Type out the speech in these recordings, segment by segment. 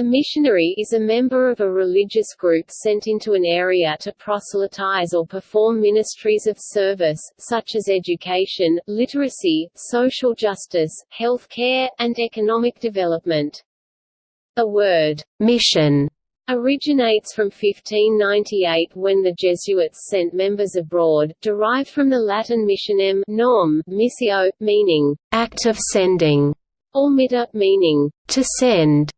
A missionary is a member of a religious group sent into an area to proselytize or perform ministries of service, such as education, literacy, social justice, health care, and economic development. The word, mission, originates from 1598 when the Jesuits sent members abroad, derived from the Latin missionem nom, missio, meaning, act of sending, or mitter, meaning, to send.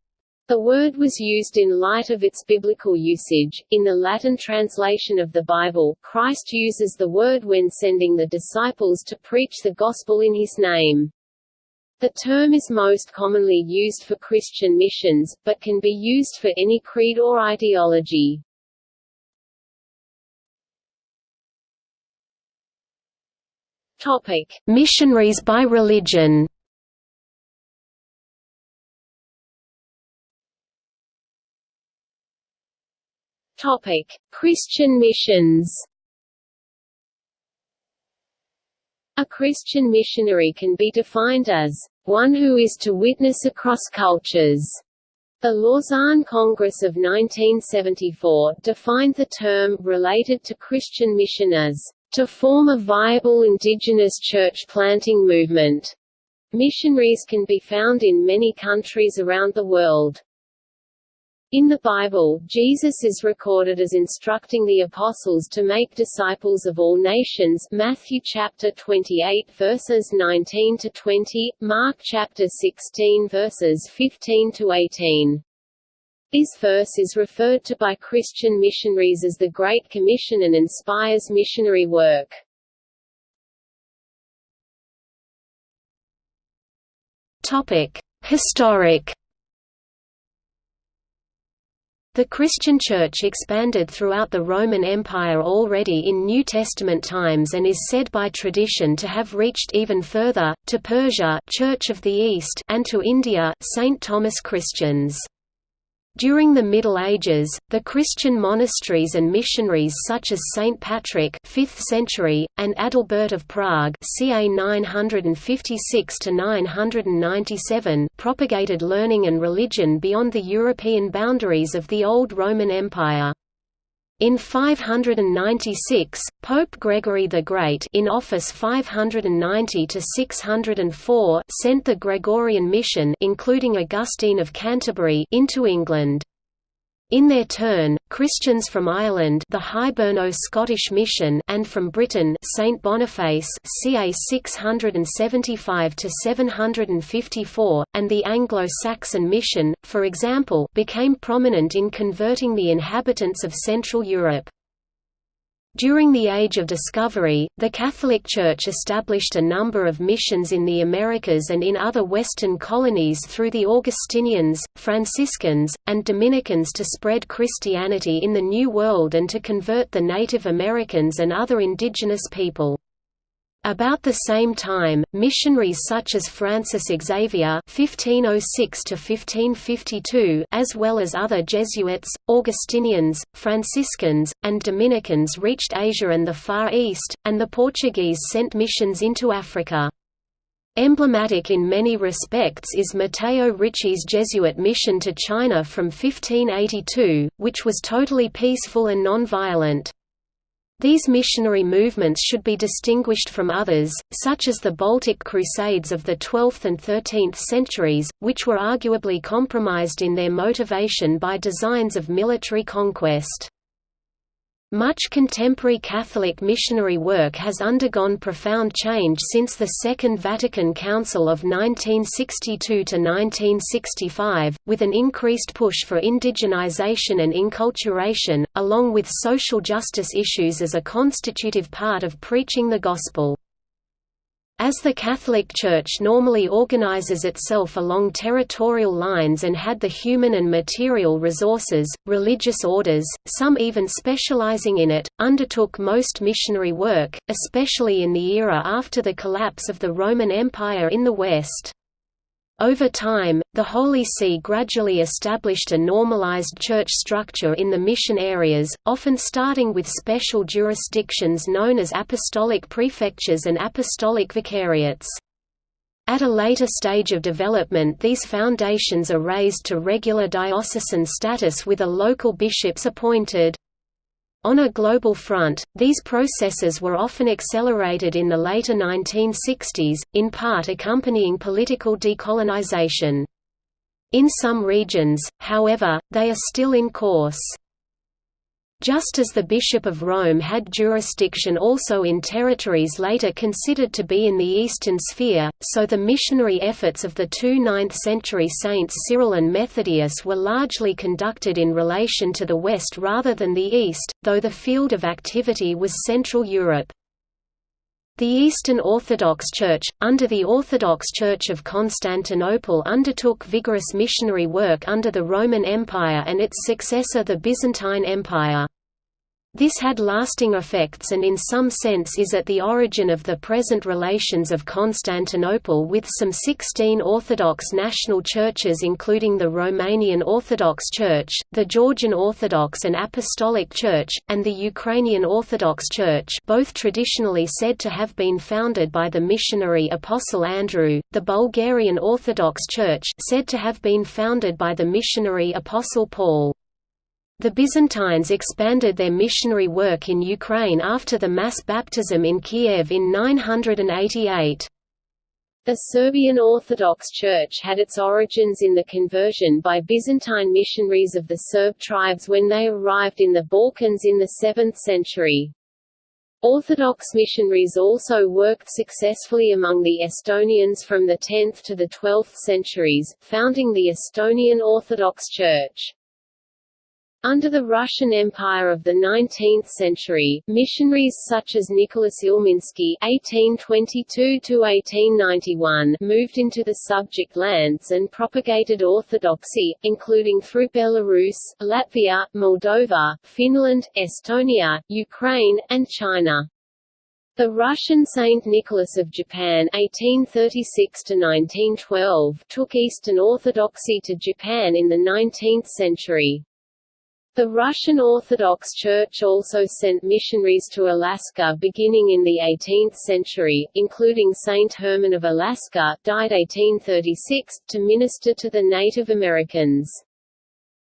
The word was used in light of its biblical usage. In the Latin translation of the Bible, Christ uses the word when sending the disciples to preach the gospel in his name. The term is most commonly used for Christian missions, but can be used for any creed or ideology. Topic: Missionaries by religion. Topic: Christian missions. A Christian missionary can be defined as one who is to witness across cultures. The Lausanne Congress of 1974 defined the term related to Christian mission as to form a viable indigenous church planting movement. Missionaries can be found in many countries around the world. In the Bible, Jesus is recorded as instructing the apostles to make disciples of all nations Matthew chapter 28 verses 19 to 20, Mark chapter 16 verses 15 to 18. This verse is referred to by Christian missionaries as the Great Commission and inspires missionary work. Topic: Historic the Christian Church expanded throughout the Roman Empire already in New Testament times and is said by tradition to have reached even further, to Persia Church of the East and to India St. Thomas Christians. During the Middle Ages, the Christian monasteries and missionaries such as Saint Patrick 5th century, and Adalbert of Prague ca 956–997 propagated learning and religion beyond the European boundaries of the Old Roman Empire. In 596, Pope Gregory the Great in office 590 to 604 sent the Gregorian mission including Augustine of Canterbury into England. In their turn, Christians from Ireland the Hiberno-Scottish Mission and from Britain Saint Boniface ca 675–754, and the Anglo-Saxon Mission, for example became prominent in converting the inhabitants of Central Europe. During the Age of Discovery, the Catholic Church established a number of missions in the Americas and in other Western colonies through the Augustinians, Franciscans, and Dominicans to spread Christianity in the New World and to convert the Native Americans and other indigenous people. About the same time, missionaries such as Francis Xavier (1506–1552), as well as other Jesuits, Augustinians, Franciscans, and Dominicans reached Asia and the Far East, and the Portuguese sent missions into Africa. Emblematic in many respects is Matteo Ricci's Jesuit mission to China from 1582, which was totally peaceful and non-violent. These missionary movements should be distinguished from others, such as the Baltic Crusades of the 12th and 13th centuries, which were arguably compromised in their motivation by designs of military conquest. Much contemporary Catholic missionary work has undergone profound change since the Second Vatican Council of 1962 to 1965, with an increased push for indigenization and inculturation, along with social justice issues as a constitutive part of preaching the Gospel. As the Catholic Church normally organizes itself along territorial lines and had the human and material resources, religious orders, some even specializing in it, undertook most missionary work, especially in the era after the collapse of the Roman Empire in the West. Over time, the Holy See gradually established a normalized church structure in the mission areas, often starting with special jurisdictions known as apostolic prefectures and apostolic vicariates. At a later stage of development these foundations are raised to regular diocesan status with a local bishops appointed. On a global front, these processes were often accelerated in the later 1960s, in part accompanying political decolonization. In some regions, however, they are still in course. Just as the Bishop of Rome had jurisdiction also in territories later considered to be in the Eastern Sphere, so the missionary efforts of the two 9th-century saints Cyril and Methodius were largely conducted in relation to the West rather than the East, though the field of activity was Central Europe. The Eastern Orthodox Church, under the Orthodox Church of Constantinople undertook vigorous missionary work under the Roman Empire and its successor the Byzantine Empire. This had lasting effects and in some sense is at the origin of the present relations of Constantinople with some 16 Orthodox national churches including the Romanian Orthodox Church, the Georgian Orthodox and Apostolic Church, and the Ukrainian Orthodox Church both traditionally said to have been founded by the missionary Apostle Andrew, the Bulgarian Orthodox Church said to have been founded by the missionary Apostle Paul. The Byzantines expanded their missionary work in Ukraine after the mass baptism in Kiev in 988. The Serbian Orthodox Church had its origins in the conversion by Byzantine missionaries of the Serb tribes when they arrived in the Balkans in the 7th century. Orthodox missionaries also worked successfully among the Estonians from the 10th to the 12th centuries, founding the Estonian Orthodox Church. Under the Russian Empire of the 19th century, missionaries such as Nicholas Ilminsky (1822–1891) moved into the subject lands and propagated orthodoxy, including through Belarus, Latvia, Moldova, Finland, Estonia, Ukraine, and China. The Russian Saint Nicholas of Japan (1836–1912) took Eastern Orthodoxy to Japan in the 19th century. The Russian Orthodox Church also sent missionaries to Alaska beginning in the 18th century, including Saint Herman of Alaska died 1836, to minister to the Native Americans.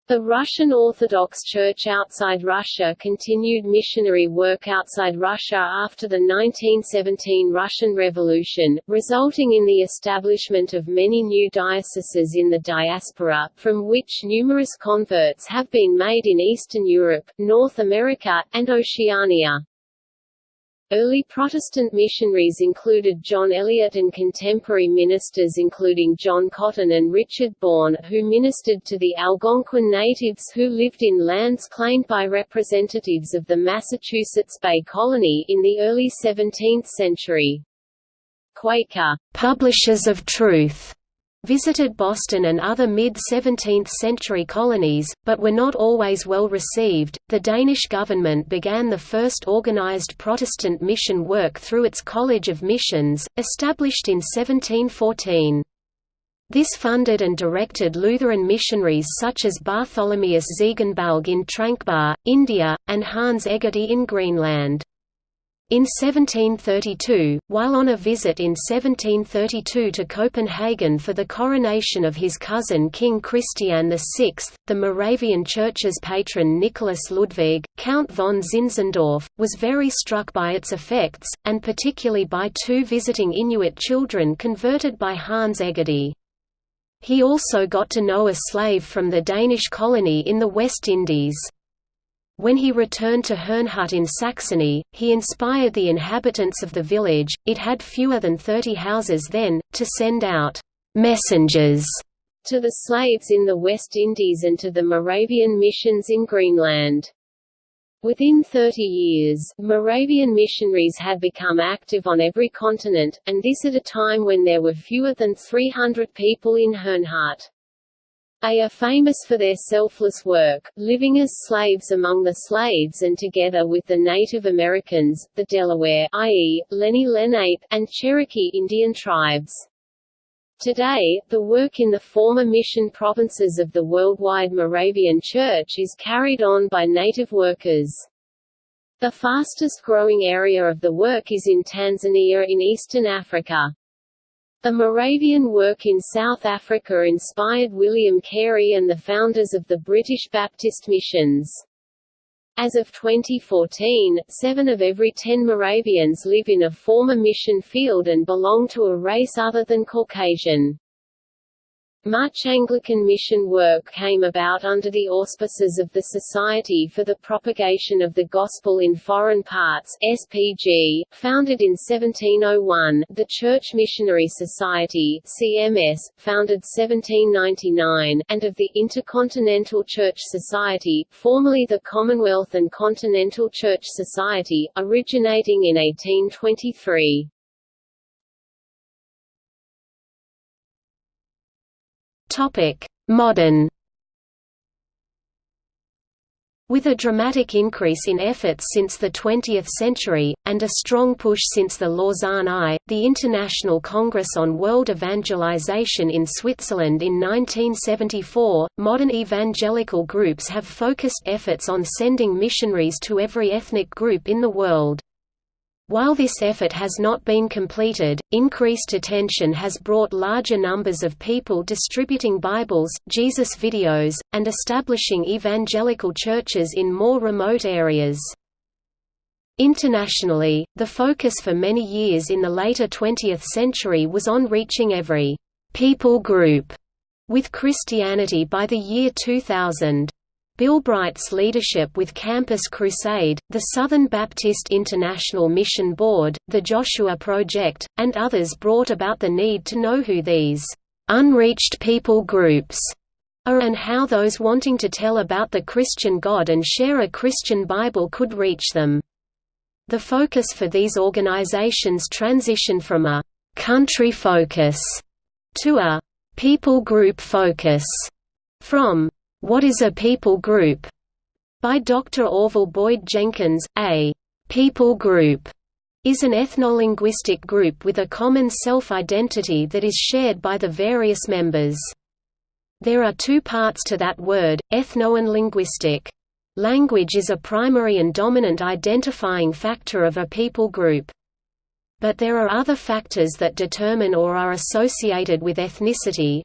The Russian Orthodox Church outside Russia continued missionary work outside Russia after the 1917 Russian Revolution, resulting in the establishment of many new dioceses in the diaspora, from which numerous converts have been made in Eastern Europe, North America, and Oceania. Early Protestant missionaries included John Eliot and contemporary ministers including John Cotton and Richard Bourne, who ministered to the Algonquin natives who lived in lands claimed by representatives of the Massachusetts Bay Colony in the early 17th century. Quaker publishers of truth visited Boston and other mid-17th century colonies, but were not always well received. The Danish government began the first organized Protestant mission work through its College of Missions, established in 1714. This funded and directed Lutheran missionaries such as Bartholomeus Ziegenbalg in Tranquebar, India, and Hans Egede in Greenland. In 1732, while on a visit in 1732 to Copenhagen for the coronation of his cousin King Christian VI, the Moravian Church's patron Nicholas Ludwig, Count von Zinzendorf, was very struck by its effects, and particularly by two visiting Inuit children converted by Hans Egede. He also got to know a slave from the Danish colony in the West Indies. When he returned to Herrnhut in Saxony, he inspired the inhabitants of the village, it had fewer than thirty houses then, to send out «messengers» to the slaves in the West Indies and to the Moravian missions in Greenland. Within 30 years, Moravian missionaries had become active on every continent, and this at a time when there were fewer than 300 people in Herrnhut. They are famous for their selfless work, living as slaves among the slaves and together with the Native Americans, the Delaware i.e., Lenni Lenape, and Cherokee Indian tribes. Today, the work in the former mission provinces of the worldwide Moravian Church is carried on by native workers. The fastest growing area of the work is in Tanzania in eastern Africa. The Moravian work in South Africa inspired William Carey and the founders of the British Baptist missions. As of 2014, seven of every ten Moravians live in a former mission field and belong to a race other than Caucasian. Much Anglican mission work came about under the auspices of the Society for the Propagation of the Gospel in Foreign Parts SPG, founded in 1701, the Church Missionary Society CMS, founded 1799, and of the Intercontinental Church Society, formerly the Commonwealth and Continental Church Society, originating in 1823. Modern with a dramatic increase in efforts since the 20th century, and a strong push since the Lausanne I, the International Congress on World Evangelization in Switzerland in 1974, modern evangelical groups have focused efforts on sending missionaries to every ethnic group in the world. While this effort has not been completed, increased attention has brought larger numbers of people distributing Bibles, Jesus videos, and establishing evangelical churches in more remote areas. Internationally, the focus for many years in the later 20th century was on reaching every people group with Christianity by the year 2000. Bill Bright's leadership with Campus Crusade, the Southern Baptist International Mission Board, the Joshua Project, and others brought about the need to know who these unreached people groups are and how those wanting to tell about the Christian God and share a Christian Bible could reach them. The focus for these organizations transitioned from a country focus to a people group focus. From what is a People Group? by Dr. Orville Boyd Jenkins. A people group is an ethnolinguistic group with a common self-identity that is shared by the various members. There are two parts to that word, ethno and linguistic. Language is a primary and dominant identifying factor of a people group. But there are other factors that determine or are associated with ethnicity,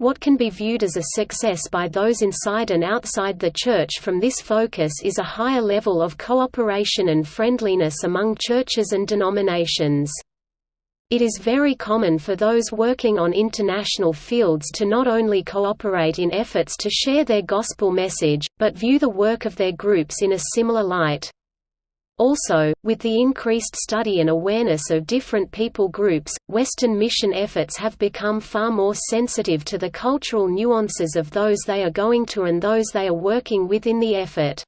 what can be viewed as a success by those inside and outside the Church from this focus is a higher level of cooperation and friendliness among churches and denominations. It is very common for those working on international fields to not only cooperate in efforts to share their gospel message, but view the work of their groups in a similar light. Also, with the increased study and awareness of different people groups, Western mission efforts have become far more sensitive to the cultural nuances of those they are going to and those they are working with in the effort.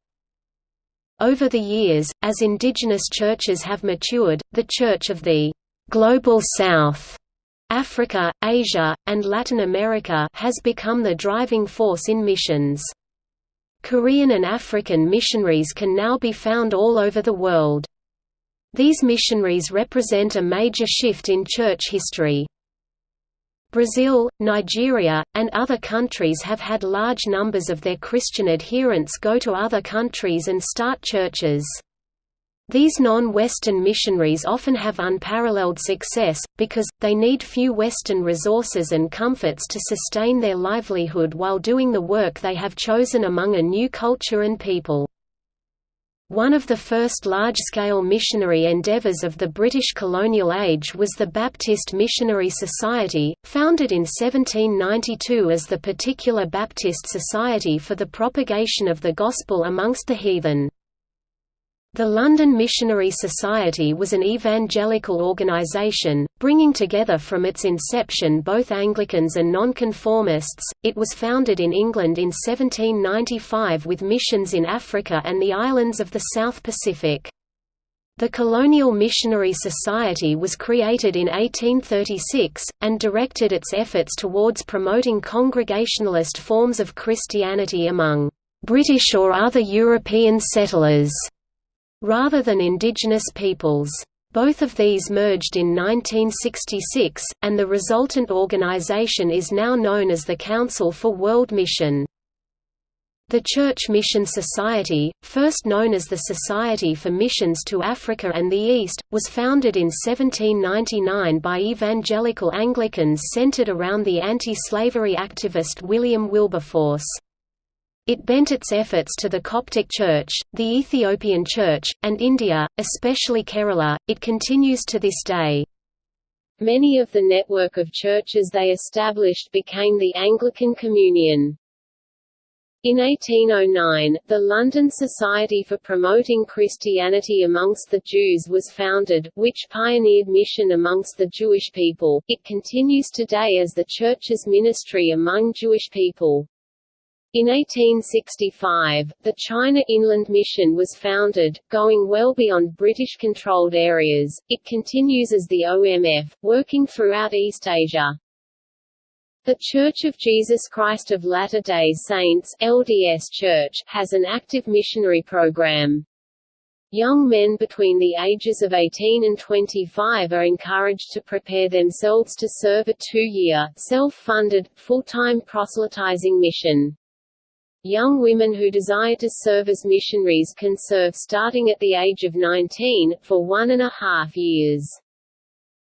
Over the years, as indigenous churches have matured, the Church of the Global South Africa, Asia, and Latin America has become the driving force in missions. Korean and African missionaries can now be found all over the world. These missionaries represent a major shift in church history. Brazil, Nigeria, and other countries have had large numbers of their Christian adherents go to other countries and start churches. These non-Western missionaries often have unparalleled success, because, they need few Western resources and comforts to sustain their livelihood while doing the work they have chosen among a new culture and people. One of the first large-scale missionary endeavours of the British colonial age was the Baptist Missionary Society, founded in 1792 as the Particular Baptist Society for the Propagation of the Gospel amongst the Heathen. The London Missionary Society was an evangelical organisation, bringing together from its inception both Anglicans and Nonconformists. It was founded in England in 1795 with missions in Africa and the islands of the South Pacific. The Colonial Missionary Society was created in 1836, and directed its efforts towards promoting Congregationalist forms of Christianity among British or other European settlers rather than indigenous peoples. Both of these merged in 1966, and the resultant organization is now known as the Council for World Mission. The Church Mission Society, first known as the Society for Missions to Africa and the East, was founded in 1799 by evangelical Anglicans centered around the anti-slavery activist William Wilberforce. It bent its efforts to the Coptic Church, the Ethiopian Church, and India, especially Kerala. It continues to this day. Many of the network of churches they established became the Anglican Communion. In 1809, the London Society for Promoting Christianity Amongst the Jews was founded, which pioneered mission amongst the Jewish people. It continues today as the Church's ministry among Jewish people. In 1865, the China Inland Mission was founded, going well beyond British-controlled areas. It continues as the OMF, working throughout East Asia. The Church of Jesus Christ of Latter-day Saints LDS Church has an active missionary program. Young men between the ages of 18 and 25 are encouraged to prepare themselves to serve a two-year, self-funded, full-time proselytizing mission. Young women who desire to serve as missionaries can serve starting at the age of 19, for one and a half years.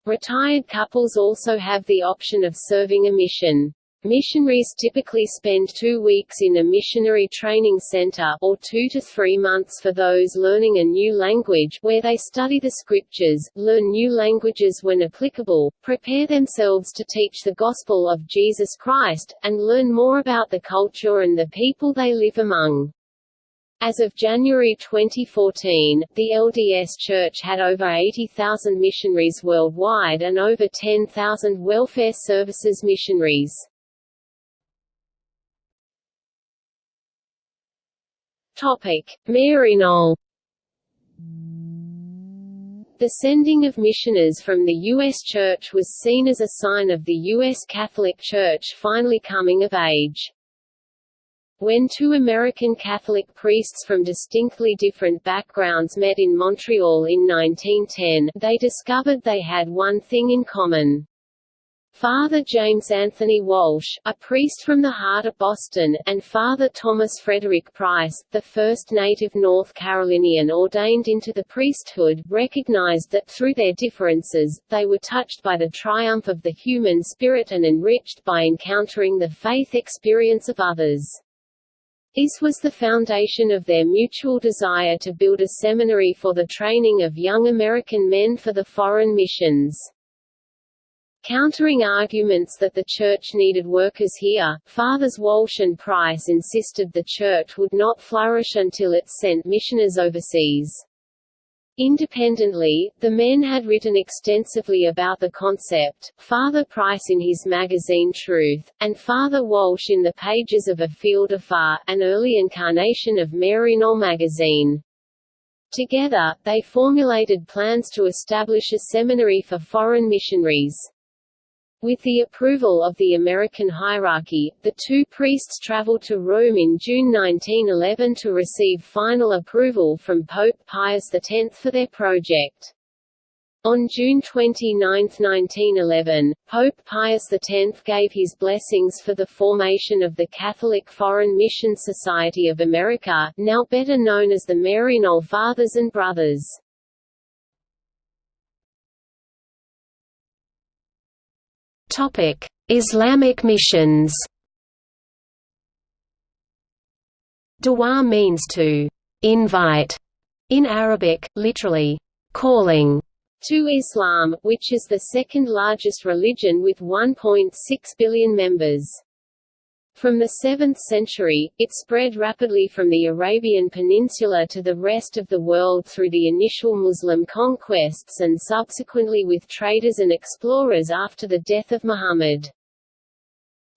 Retired couples also have the option of serving a mission. Missionaries typically spend two weeks in a missionary training center or two to three months for those learning a new language where they study the scriptures, learn new languages when applicable, prepare themselves to teach the gospel of Jesus Christ, and learn more about the culture and the people they live among. As of January 2014, the LDS Church had over 80,000 missionaries worldwide and over 10,000 welfare services missionaries. Topic: The sending of missioners from the U.S. Church was seen as a sign of the U.S. Catholic Church finally coming of age. When two American Catholic priests from distinctly different backgrounds met in Montreal in 1910, they discovered they had one thing in common. Father James Anthony Walsh, a priest from the heart of Boston, and Father Thomas Frederick Price, the first native North Carolinian ordained into the priesthood, recognized that through their differences, they were touched by the triumph of the human spirit and enriched by encountering the faith experience of others. This was the foundation of their mutual desire to build a seminary for the training of young American men for the foreign missions. Countering arguments that the Church needed workers here, Fathers Walsh and Price insisted the Church would not flourish until it sent missioners overseas. Independently, the men had written extensively about the concept, Father Price in his magazine Truth, and Father Walsh in the pages of A Field Afar, an early incarnation of Maryknoll magazine. Together, they formulated plans to establish a seminary for foreign missionaries. With the approval of the American hierarchy, the two priests traveled to Rome in June 1911 to receive final approval from Pope Pius X for their project. On June 29, 1911, Pope Pius X gave his blessings for the formation of the Catholic Foreign Mission Society of America, now better known as the Maryknoll Fathers and Brothers. Topic: Islamic missions. Dawah means to invite in Arabic, literally calling to Islam, which is the second largest religion with 1.6 billion members. From the 7th century, it spread rapidly from the Arabian Peninsula to the rest of the world through the initial Muslim conquests and subsequently with traders and explorers after the death of Muhammad.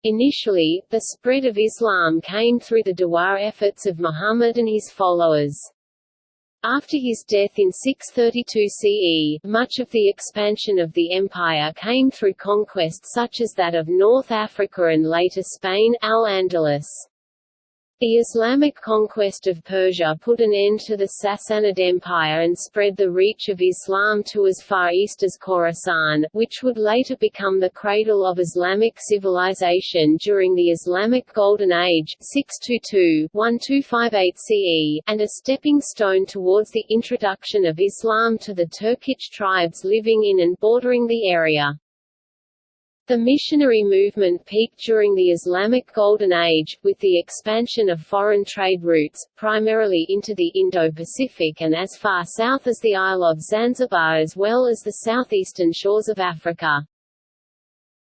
Initially, the spread of Islam came through the Dawah efforts of Muhammad and his followers. After his death in 632 CE, much of the expansion of the empire came through conquest such as that of North Africa and later Spain Al-Andalus. The Islamic conquest of Persia put an end to the Sassanid Empire and spread the reach of Islam to as far east as Khorasan, which would later become the cradle of Islamic civilization during the Islamic Golden Age 622-1258 CE, and a stepping stone towards the introduction of Islam to the Turkic tribes living in and bordering the area. The missionary movement peaked during the Islamic Golden Age, with the expansion of foreign trade routes, primarily into the Indo-Pacific and as far south as the Isle of Zanzibar as well as the southeastern shores of Africa.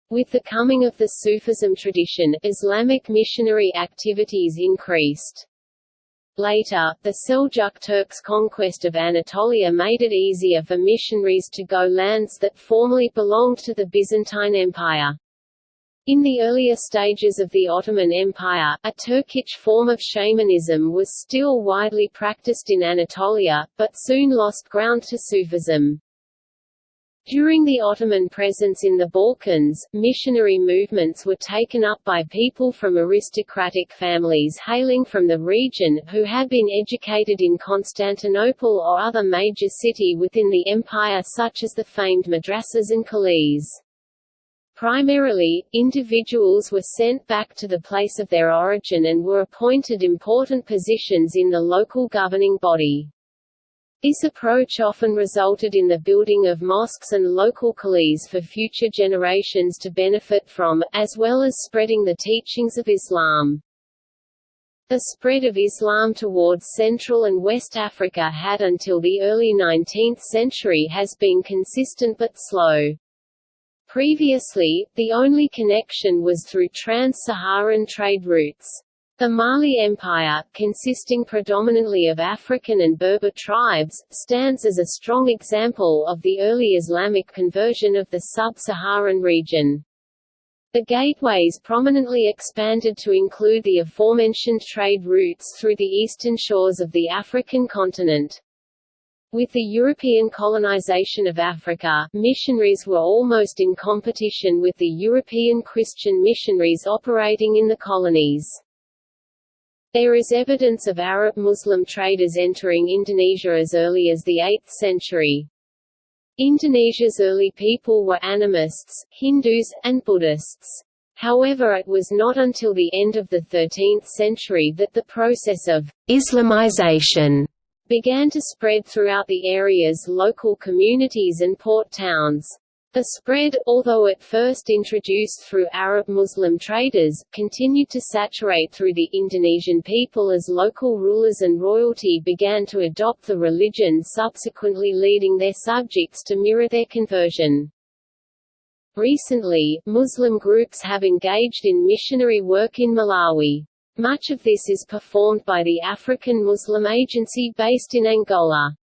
With the coming of the Sufism tradition, Islamic missionary activities increased. Later, the Seljuk Turks' conquest of Anatolia made it easier for missionaries to go lands that formerly belonged to the Byzantine Empire. In the earlier stages of the Ottoman Empire, a Turkic form of shamanism was still widely practiced in Anatolia, but soon lost ground to Sufism. During the Ottoman presence in the Balkans, missionary movements were taken up by people from aristocratic families hailing from the region, who had been educated in Constantinople or other major city within the empire such as the famed madrasas and colleges. Primarily, individuals were sent back to the place of their origin and were appointed important positions in the local governing body. This approach often resulted in the building of mosques and local colleges for future generations to benefit from, as well as spreading the teachings of Islam. The spread of Islam towards Central and West Africa had until the early 19th century has been consistent but slow. Previously, the only connection was through trans-Saharan trade routes. The Mali Empire, consisting predominantly of African and Berber tribes, stands as a strong example of the early Islamic conversion of the sub-Saharan region. The gateways prominently expanded to include the aforementioned trade routes through the eastern shores of the African continent. With the European colonization of Africa, missionaries were almost in competition with the European Christian missionaries operating in the colonies. There is evidence of Arab Muslim traders entering Indonesia as early as the 8th century. Indonesia's early people were animists, Hindus, and Buddhists. However it was not until the end of the 13th century that the process of «Islamization» began to spread throughout the area's local communities and port towns. The spread, although at first introduced through Arab Muslim traders, continued to saturate through the Indonesian people as local rulers and royalty began to adopt the religion subsequently leading their subjects to mirror their conversion. Recently, Muslim groups have engaged in missionary work in Malawi. Much of this is performed by the African Muslim Agency based in Angola.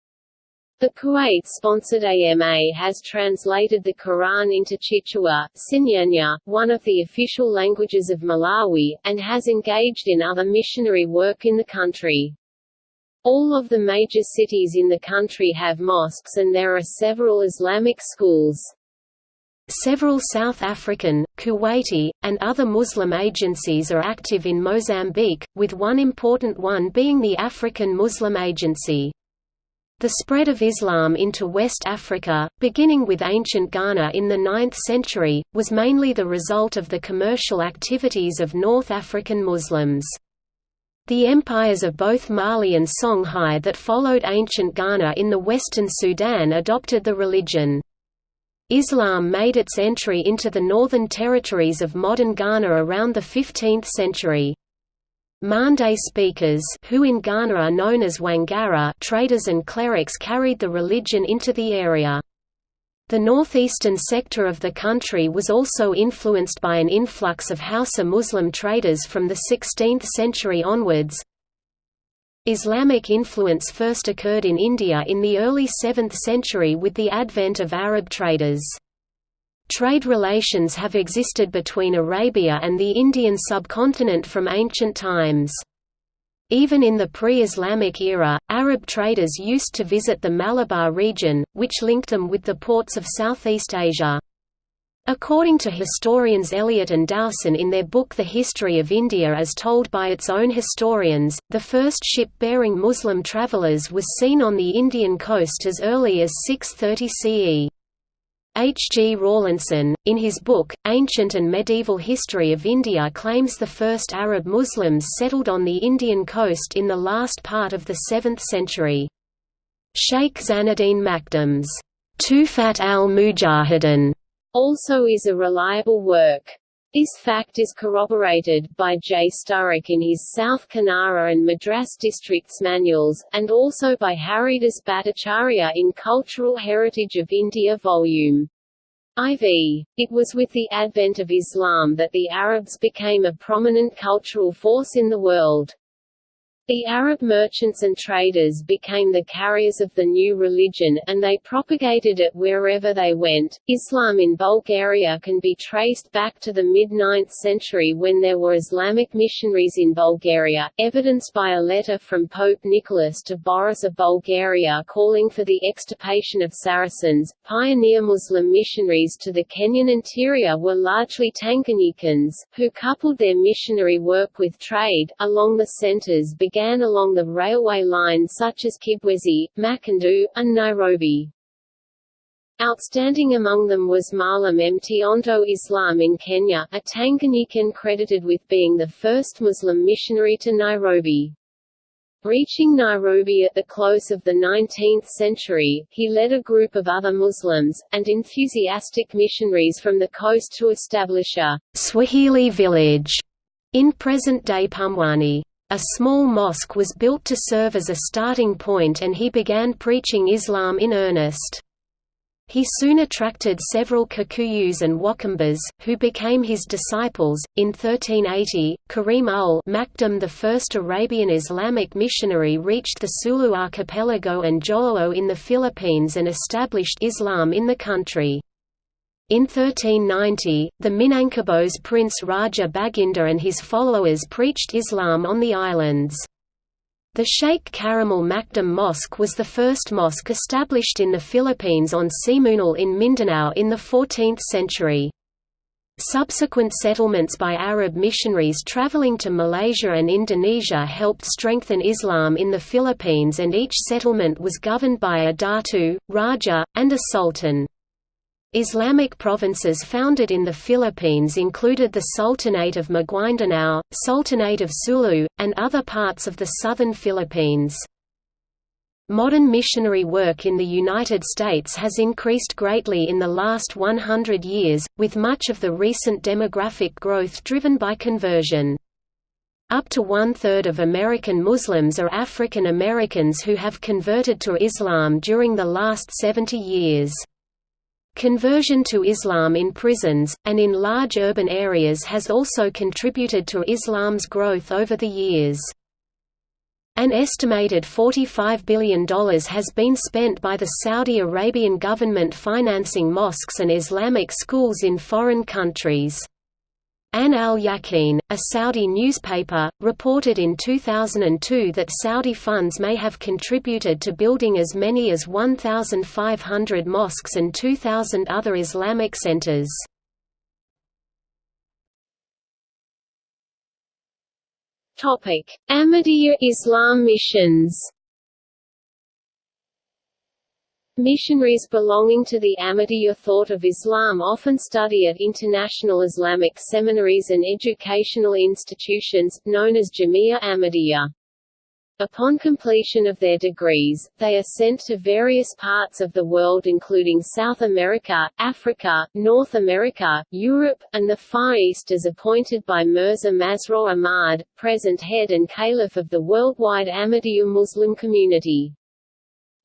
The Kuwait-sponsored AMA has translated the Quran into Chichewa, Chinyanja, one of the official languages of Malawi, and has engaged in other missionary work in the country. All of the major cities in the country have mosques and there are several Islamic schools. Several South African, Kuwaiti, and other Muslim agencies are active in Mozambique, with one important one being the African Muslim Agency. The spread of Islam into West Africa, beginning with ancient Ghana in the 9th century, was mainly the result of the commercial activities of North African Muslims. The empires of both Mali and Songhai that followed ancient Ghana in the western Sudan adopted the religion. Islam made its entry into the northern territories of modern Ghana around the 15th century. Mande speakers who in Ghana are known as Wangara traders and clerics carried the religion into the area. The northeastern sector of the country was also influenced by an influx of Hausa Muslim traders from the 16th century onwards. Islamic influence first occurred in India in the early 7th century with the advent of Arab traders. Trade relations have existed between Arabia and the Indian subcontinent from ancient times. Even in the pre-Islamic era, Arab traders used to visit the Malabar region, which linked them with the ports of Southeast Asia. According to historians Elliot and Dowson in their book The History of India as told by its own historians, the first ship bearing Muslim travellers was seen on the Indian coast as early as 630 CE. H. G. Rawlinson, in his book, Ancient and Medieval History of India claims the first Arab Muslims settled on the Indian coast in the last part of the 7th century. Sheikh Zainuddin Makhdoom's Tuhfat al-Mujahidin also is a reliable work. This fact is corroborated by J. Sturrock in his South Kanara and Madras districts manuals, and also by Haridas Bhattacharya in Cultural Heritage of India Vol. IV. It was with the advent of Islam that the Arabs became a prominent cultural force in the world. The Arab merchants and traders became the carriers of the new religion, and they propagated it wherever they went. Islam in Bulgaria can be traced back to the mid 9th century when there were Islamic missionaries in Bulgaria, evidenced by a letter from Pope Nicholas to Boris of Bulgaria calling for the extirpation of Saracens. Pioneer Muslim missionaries to the Kenyan interior were largely Tanganyikans, who coupled their missionary work with trade. Along the centers began along the railway lines such as Kibwezi, Makindu, and Nairobi. Outstanding among them was Malam Mtiondo Islam in Kenya, a Tanganyikan credited with being the first Muslim missionary to Nairobi. Reaching Nairobi at the close of the 19th century, he led a group of other Muslims, and enthusiastic missionaries from the coast to establish a Swahili village in present-day Pumwani. A small mosque was built to serve as a starting point and he began preaching Islam in earnest. He soon attracted several Kikuyus and Wakambas, who became his disciples. In 1380, Karim ul Makdum, the first Arabian Islamic missionary, reached the Sulu archipelago and Jolo in the Philippines and established Islam in the country. In 1390, the Minangkabau's prince Raja Baginda and his followers preached Islam on the islands. The Sheikh Karimal Makdum Mosque was the first mosque established in the Philippines on Simunul in Mindanao in the 14th century. Subsequent settlements by Arab missionaries traveling to Malaysia and Indonesia helped strengthen Islam in the Philippines and each settlement was governed by a datu, raja, and a sultan. Islamic provinces founded in the Philippines included the Sultanate of Maguindanao, Sultanate of Sulu, and other parts of the southern Philippines. Modern missionary work in the United States has increased greatly in the last 100 years, with much of the recent demographic growth driven by conversion. Up to one-third of American Muslims are African Americans who have converted to Islam during the last 70 years. Conversion to Islam in prisons, and in large urban areas has also contributed to Islam's growth over the years. An estimated $45 billion has been spent by the Saudi Arabian government financing mosques and Islamic schools in foreign countries. Ain al-Yaqeen, a Saudi newspaper, reported in 2002 that Saudi funds may have contributed to building as many as 1,500 mosques and 2,000 other Islamic centers. Ahmadiyya Islam missions Missionaries belonging to the Ahmadiyya thought of Islam often study at international Islamic seminaries and educational institutions, known as Jamia Ahmadiyya. Upon completion of their degrees, they are sent to various parts of the world including South America, Africa, North America, Europe, and the Far East as appointed by Mirza Masroor Ahmad, present head and caliph of the worldwide Ahmadiyya Muslim community.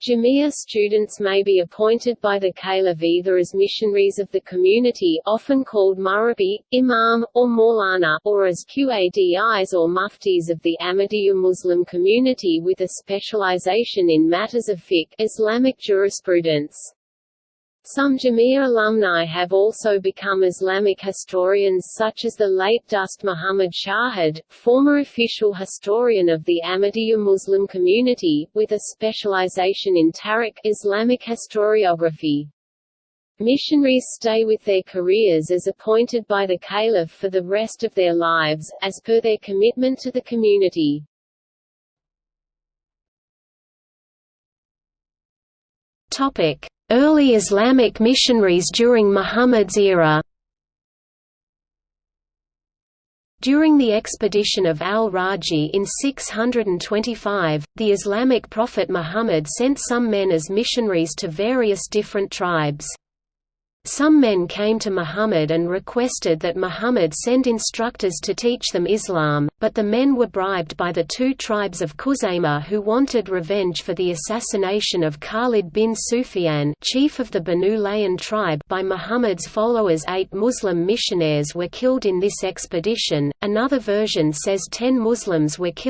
Jamia students may be appointed by the caliph either as missionaries of the community often called murabi, imam, or maulana, or as qadis or muftis of the Ahmadiyya Muslim community with a specialization in matters of fiqh Islamic jurisprudence. Some Jamia alumni have also become Islamic historians such as the late Dost Muhammad Shahid, former official historian of the Ahmadiyya Muslim community, with a specialization in Tarikh Islamic historiography. Missionaries stay with their careers as appointed by the caliph for the rest of their lives, as per their commitment to the community. Early Islamic missionaries during Muhammad's era During the expedition of al-Raji in 625, the Islamic prophet Muhammad sent some men as missionaries to various different tribes. Some men came to Muhammad and requested that Muhammad send instructors to teach them Islam, but the men were bribed by the two tribes of Khuzaymah who wanted revenge for the assassination of Khalid bin Sufyan chief of the Banu Lahyan tribe by Muhammad's followers eight Muslim missionaries were killed in this expedition, another version says ten Muslims were killed.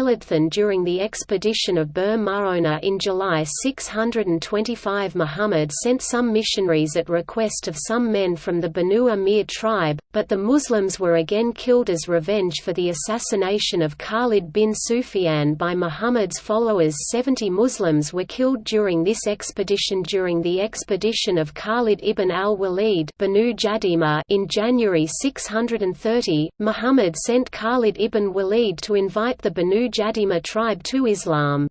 during the expedition of Bir Maona in July 625 Muhammad sent some missionaries at request of some men from the Banu Amir tribe, but the Muslims were again killed as revenge for the assassination of Khalid bin Sufyan by Muhammad's followers 70 Muslims were killed during this expedition during the expedition of Khalid ibn al-Walid in January 630, Muhammad sent Khalid ibn Walid to invite the Banu Jadima tribe to Islam.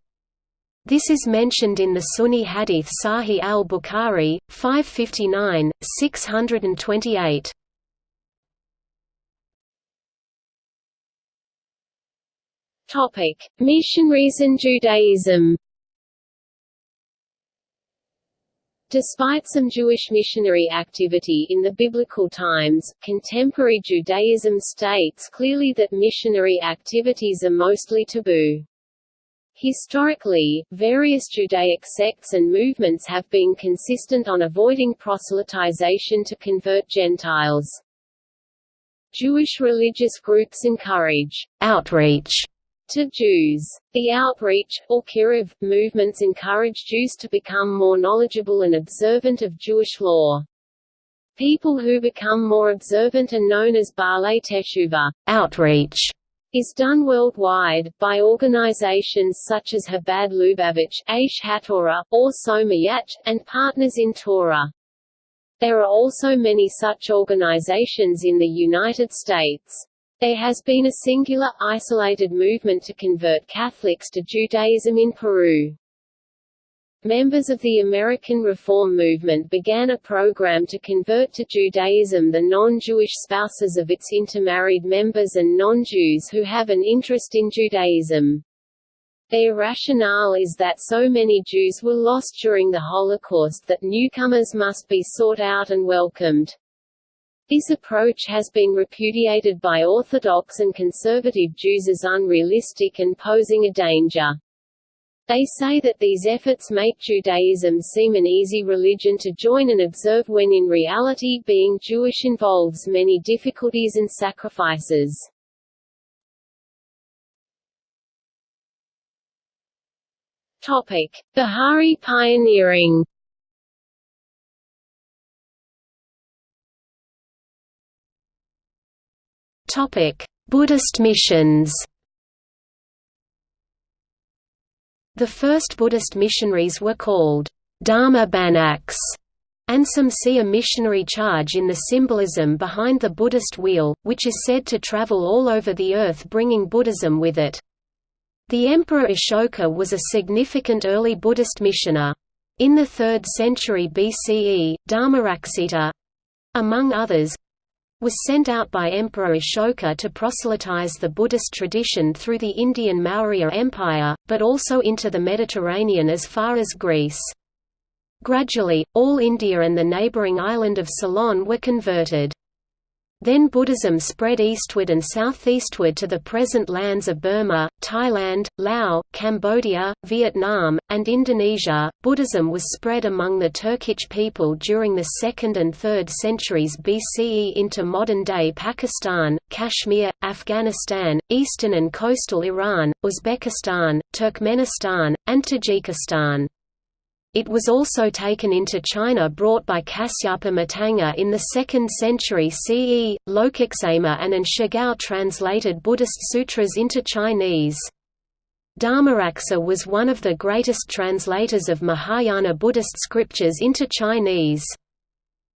This is mentioned in the Sunni Hadith Sahih al-Bukhari, 559, 628. Topic: Missionaries and Judaism. Despite some Jewish missionary activity in the biblical times, contemporary Judaism states clearly that missionary activities are mostly taboo. Historically, various Judaic sects and movements have been consistent on avoiding proselytization to convert Gentiles. Jewish religious groups encourage outreach to Jews. The outreach, or kiruv, movements encourage Jews to become more knowledgeable and observant of Jewish law. People who become more observant are known as Baalei Teshuva outreach is done worldwide, by organizations such as Chabad Lubavitch Aish HaTorah, Ohr Somayach, and Partners in Torah. There are also many such organizations in the United States. There has been a singular, isolated movement to convert Catholics to Judaism in Peru. Members of the American Reform Movement began a program to convert to Judaism the non-Jewish spouses of its intermarried members and non-Jews who have an interest in Judaism. Their rationale is that so many Jews were lost during the Holocaust that newcomers must be sought out and welcomed. This approach has been repudiated by Orthodox and conservative Jews as unrealistic and posing a danger. They say that these efforts make Judaism seem an easy religion to join and observe when in reality being Jewish involves many difficulties and sacrifices. Topic: Bahá'í pioneering. Topic: Buddhist missions. The first Buddhist missionaries were called Dharma Bhanaks, and some see a missionary charge in the symbolism behind the Buddhist wheel, which is said to travel all over the earth bringing Buddhism with it. The Emperor Ashoka was a significant early Buddhist missioner. In the 3rd century BCE, Dharmaraksita—among others, was sent out by Emperor Ashoka to proselytize the Buddhist tradition through the Indian Maurya Empire, but also into the Mediterranean as far as Greece. Gradually, all India and the neighbouring island of Ceylon were converted. Then Buddhism spread eastward and southeastward to the present lands of Burma, Thailand, Laos, Cambodia, Vietnam, and Indonesia. Buddhism was spread among the Turkic people during the 2nd and 3rd centuries BCE into modern day Pakistan, Kashmir, Afghanistan, eastern and coastal Iran, Uzbekistan, Turkmenistan, and Tajikistan. It was also taken into China brought by Kasyapa Matanga in the 2nd century CE. Lokaksema and Shigao translated Buddhist sutras into Chinese. Dharmaraksa was one of the greatest translators of Mahayana Buddhist scriptures into Chinese.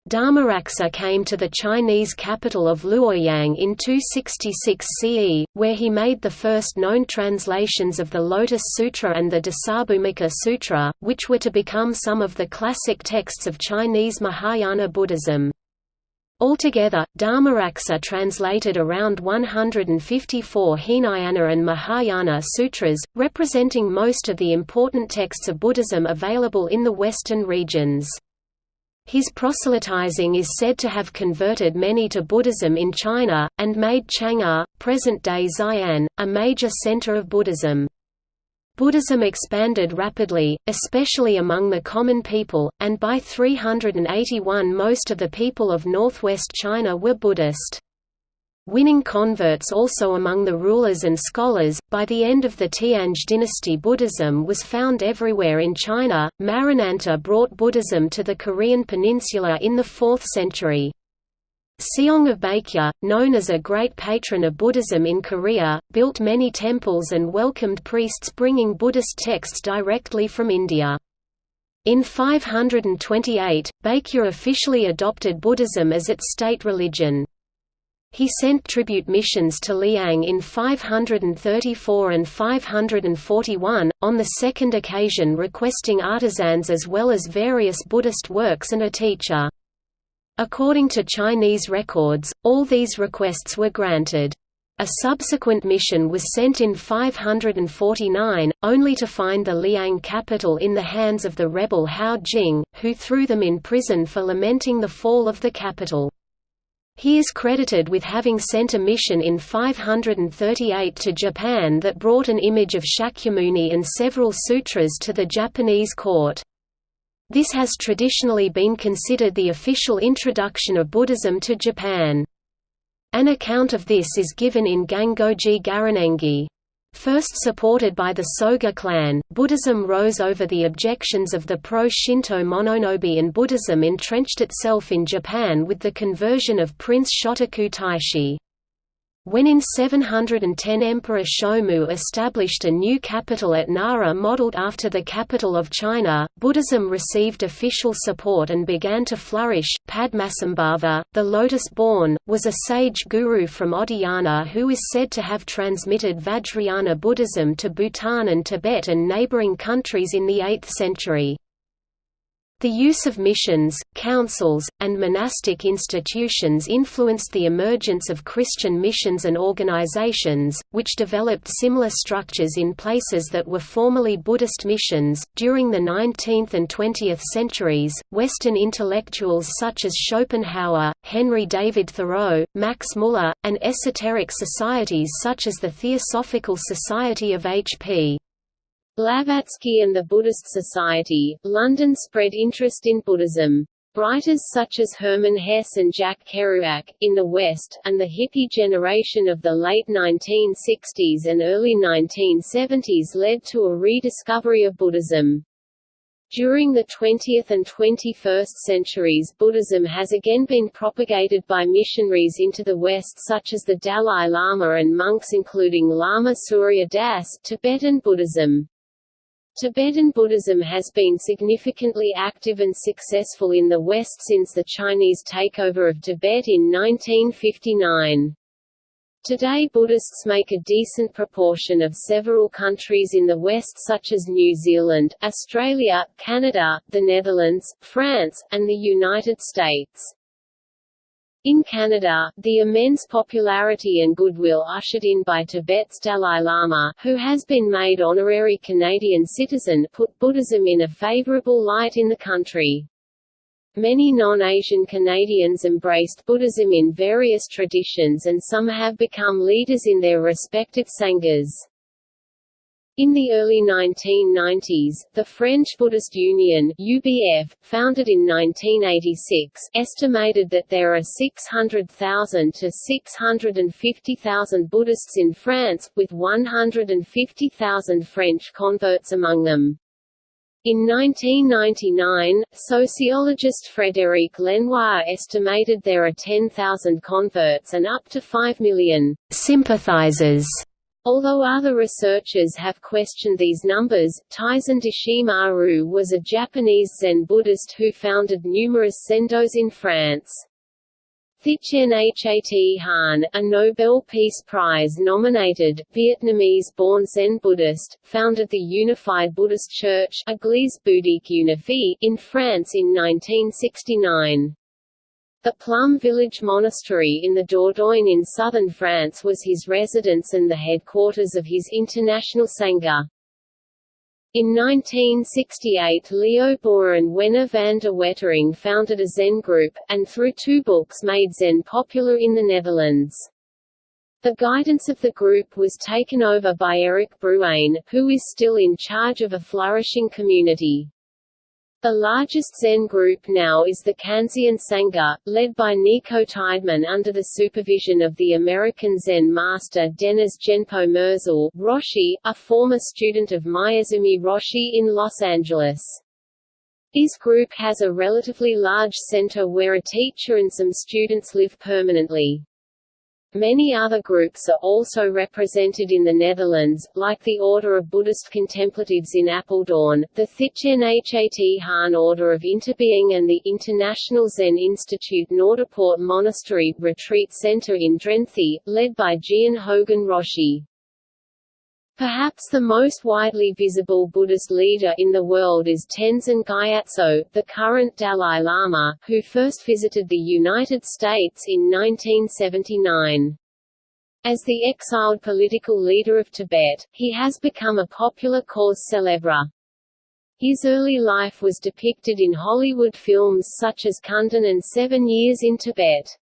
Dharmaraksa came to the Chinese capital of Luoyang in 266 CE, where he made the first known translations of the Lotus Sutra and the Dasabhumika Sutra, which were to become some of the classic texts of Chinese Mahayana Buddhism. Altogether, Dharmaraksa translated around 154 Hinayana and Mahayana sutras, representing most of the important texts of Buddhism available in the western regions. His proselytizing is said to have converted many to Buddhism in China, and made Chang'an, present-day Xi'an, a major center of Buddhism. Buddhism expanded rapidly, especially among the common people, and by 381 most of the people of northwest China were Buddhist. Winning converts also among the rulers and scholars. By the end of the Tang dynasty, Buddhism was found everywhere in China. Marananta brought Buddhism to the Korean peninsula in the 4th century. Seong of Baekje, known as a great patron of Buddhism in Korea, built many temples and welcomed priests bringing Buddhist texts directly from India. In 528, Baekje officially adopted Buddhism as its state religion. He sent tribute missions to Liang in 534 and 541, on the second occasion requesting artisans as well as various Buddhist works and a teacher. According to Chinese records, all these requests were granted. A subsequent mission was sent in 549, only to find the Liang capital in the hands of the rebel Hou Jing, who threw them in prison for lamenting the fall of the capital. He is credited with having sent a mission in 538 to Japan that brought an image of Shakyamuni and several sutras to the Japanese court. This has traditionally been considered the official introduction of Buddhism to Japan. An account of this is given in Gangoji Garan Engi. First supported by the Soga clan, Buddhism rose over the objections of the pro-Shinto Mononobe and Buddhism entrenched itself in Japan with the conversion of Prince Shotoku Taishi. When in 710 Emperor Shomu established a new capital at Nara modeled after the capital of China, Buddhism received official support and began to flourish. Padmasambhava, the lotus-born, was a sage guru from Oddiyana who is said to have transmitted Vajrayana Buddhism to Bhutan and Tibet and neighboring countries in the 8th century. The use of missions, councils, and monastic institutions influenced the emergence of Christian missions and organizations, which developed similar structures in places that were formerly Buddhist missions. During the 19th and 20th centuries, Western intellectuals such as Schopenhauer, Henry David Thoreau, Max Muller, and esoteric societies such as the Theosophical Society of H.P. Blavatsky and the Buddhist Society, London spread interest in Buddhism. Writers such as Hermann Hesse and Jack Kerouac, in the West, and the hippie generation of the late 1960s and early 1970s led to a rediscovery of Buddhism. During the 20th and 21st centuries Buddhism has again been propagated by missionaries into the West such as the Dalai Lama and monks including Lama Surya Das Tibetan Buddhism. Tibetan Buddhism has been significantly active and successful in the West since the Chinese takeover of Tibet in 1959. Today Buddhists make a decent proportion of several countries in the West such as New Zealand, Australia, Canada, the Netherlands, France, and the United States. In Canada, the immense popularity and goodwill ushered in by Tibet's Dalai Lama, who has been made honorary Canadian citizen, put Buddhism in a favorable light in the country. Many non-Asian Canadians embraced Buddhism in various traditions and some have become leaders in their respective sanghas. In the early 1990s, the French Buddhist Union UBF, founded in 1986, estimated that there are 600,000 to 650,000 Buddhists in France, with 150,000 French converts among them. In 1999, sociologist Frédéric Lenoir estimated there are 10,000 converts and up to 5 million sympathizers Although other researchers have questioned these numbers, Taizan Deshimaru was a Japanese Zen Buddhist who founded numerous zendos in France. Thich Nhat Hanh, a Nobel Peace Prize-nominated, Vietnamese-born Zen Buddhist, founded the Unified Buddhist Church in France in 1969. The Plum Village Monastery in the Dordogne in southern France was his residence and the headquarters of his international Sangha. In 1968 Leo Boer and Wenner van der Wetering founded a Zen group, and through two books made Zen popular in the Netherlands. The guidance of the group was taken over by Eric Bruijn, who is still in charge of a flourishing community. The largest Zen group now is the Kanzeon Sangha, led by Nico Tydeman under the supervision of the American Zen master Dennis Genpo Merzel Roshi, a former student of Maezumi Roshi in Los Angeles. This group has a relatively large center where a teacher and some students live permanently. Many other groups are also represented in the Netherlands, like the Order of Buddhist Contemplatives in Apeldoorn, the Thich Nhat Hanh Order of Interbeing and the International Zen Institute Noorderpoort Monastery Retreat Center in Drenthe, led by Jiun Hogen Roshi. Perhaps the most widely visible Buddhist leader in the world is Tenzin Gyatso, the current Dalai Lama, who first visited the United States in 1979. As the exiled political leader of Tibet, he has become a popular cause célèbre. His early life was depicted in Hollywood films such as Kundun and Seven Years in Tibet.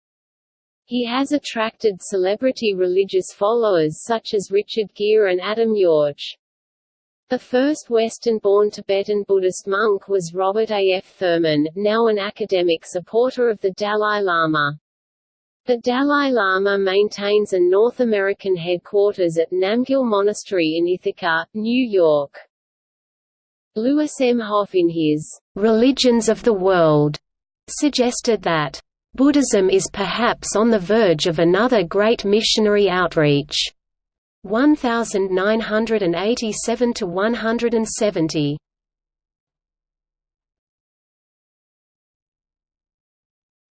He has attracted celebrity religious followers such as Richard Gere and Adam Yauch. The first Western-born Tibetan Buddhist monk was Robert A. F. Thurman, now an academic supporter of the Dalai Lama. The Dalai Lama maintains a North American headquarters at Namgyal Monastery in Ithaca, New York. Louis M. Hopfe in his Religions of the World suggested that Buddhism is perhaps on the verge of another great missionary outreach. 1987 to 170.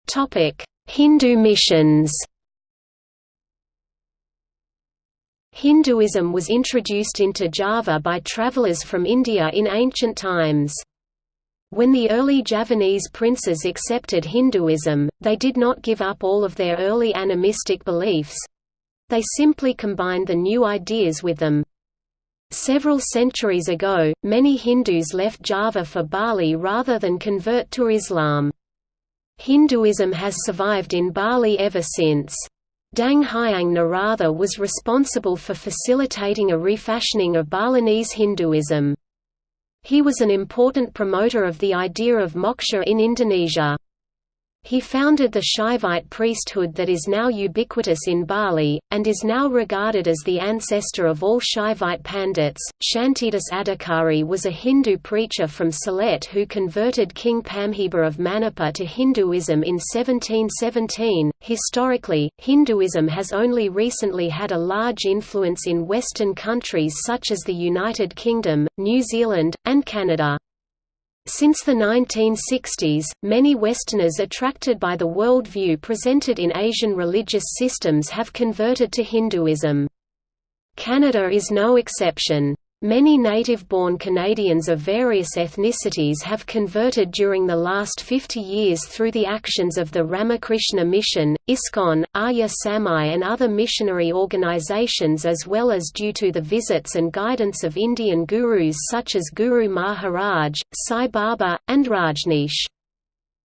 Topic: Hindu missions. Hinduism was introduced into Java by travelers from India in ancient times. When the early Javanese princes accepted Hinduism, they did not give up all of their early animistic beliefs. They simply combined the new ideas with them. Several centuries ago, many Hindus left Java for Bali rather than convert to Islam. Hinduism has survived in Bali ever since. Dang Hyang Nirartha was responsible for facilitating a refashioning of Balinese Hinduism. He was an important promoter of the idea of moksha in Indonesia. He founded the Shaivite priesthood that is now ubiquitous in Bali, and is now regarded as the ancestor of all Shaivite Pandits. Shantidas Adhikari was a Hindu preacher from Sylhet who converted King Pamhiba of Manipur to Hinduism in 1717. Historically, Hinduism has only recently had a large influence in Western countries such as the United Kingdom, New Zealand, and Canada. Since the 1960s, many Westerners attracted by the worldview presented in Asian religious systems have converted to Hinduism. Canada is no exception. Many native-born Canadians of various ethnicities have converted during the last 50 years through the actions of the Ramakrishna Mission, ISKCON, Arya Samaj and other missionary organizations as well as due to the visits and guidance of Indian gurus such as Guru Maharaj, Sai Baba, and Rajneesh.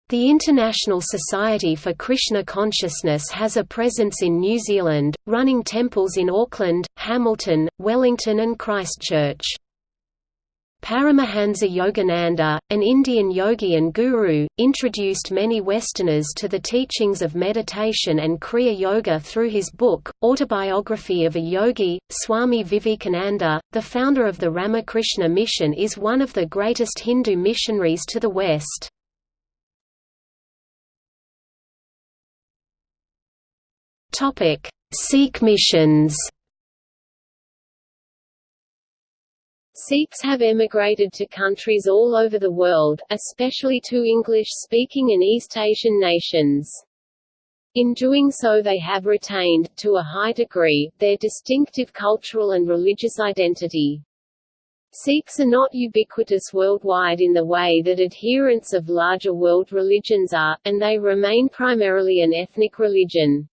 The International Society for Krishna Consciousness has a presence in New Zealand, running temples in Auckland, Hamilton, Wellington and Christchurch. Paramahansa Yogananda, an Indian yogi and guru, introduced many Westerners to the teachings of meditation and Kriya Yoga through his book, Autobiography of a Yogi. Swami Vivekananda, the founder of the Ramakrishna Mission is one of the greatest Hindu missionaries to the West. Topic: Sikh missions. Sikhs have emigrated to countries all over the world, especially to English-speaking and East Asian nations. In doing so they have retained, to a high degree, their distinctive cultural and religious identity. Sikhs are not ubiquitous worldwide in the way that adherents of larger world religions are, and they remain primarily an ethnic religion.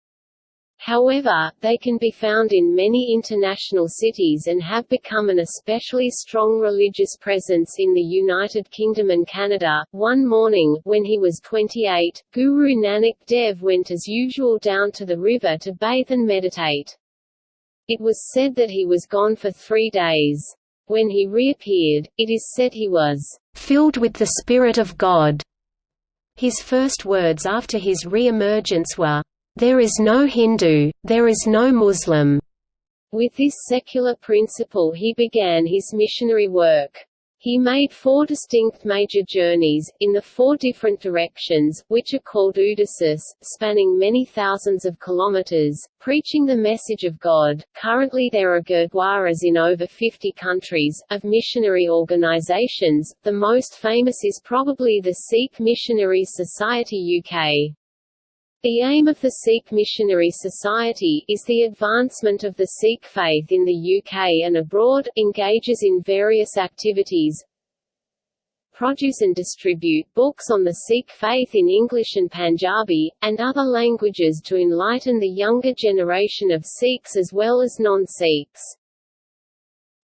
However, they can be found in many international cities and have become an especially strong religious presence in the United Kingdom and Canada. One morning, when he was 28, Guru Nanak Dev went as usual down to the river to bathe and meditate. It was said that he was gone for three days. When he reappeared, it is said he was filled with the Spirit of God. His first words after his re-emergence were, there is no Hindu, there is no Muslim. With this secular principle he began his missionary work. He made four distinct major journeys, in the four different directions, which are called Udasis, spanning many thousands of kilometers, preaching the message of God. Currently there are gurdwaras in over 50 countries, of missionary organizations, the most famous is probably the Sikh Missionary Society UK. The aim of the Sikh Missionary Society is the advancement of the Sikh faith in the UK and abroad, engages in various activities, produce and distribute books on the Sikh faith in English and Punjabi, and other languages to enlighten the younger generation of Sikhs as well as non-Sikhs.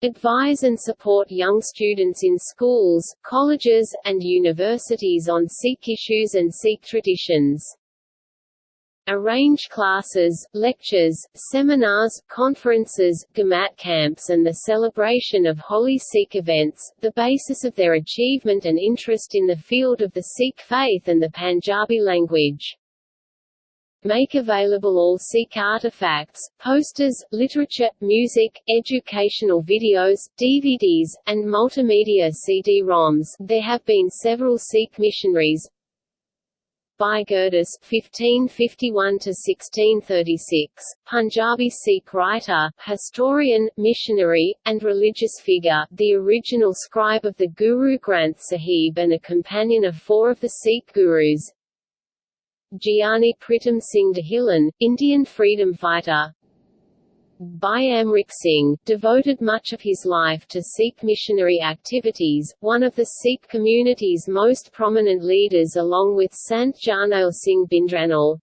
Advise and support young students in schools, colleges, and universities on Sikh issues and Sikh traditions arrange classes, lectures, seminars, conferences, Gurmat camps and the celebration of holy Sikh events, the basis of their achievement and interest in the field of the Sikh faith and the Punjabi language. Make available all Sikh artifacts, posters, literature, music, educational videos, DVDs, and multimedia CD-ROMs. There have been several Sikh missionaries, Bhai Gurdas 1551–1636, Punjabi Sikh writer, historian, missionary, and religious figure, the original scribe of the Guru Granth Sahib and a companion of four of the Sikh gurus. Giani Pritam Singh Dhillon, Indian freedom fighter, Amrik Singh, devoted much of his life to Sikh missionary activities, one of the Sikh community's most prominent leaders along with Sant Jarnail Singh Bhindranwale.